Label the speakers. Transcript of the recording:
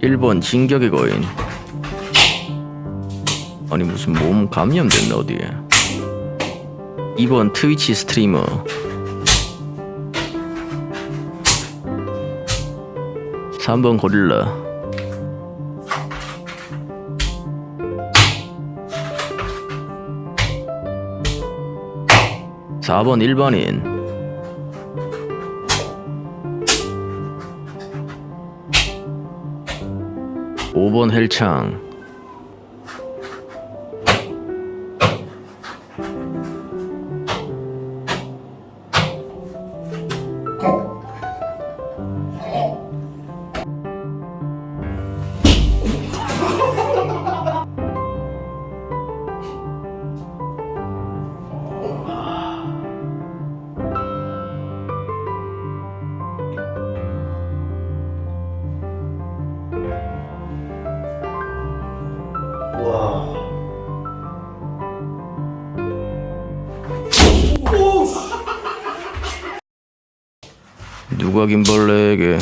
Speaker 1: 1번 진격의 거인. 아니 무슨 몸 감염됐나 어디에. 2번 트위치 스트리머. 3번 고릴라. 4번 일반인 5번 헬창 누가 김벌레에게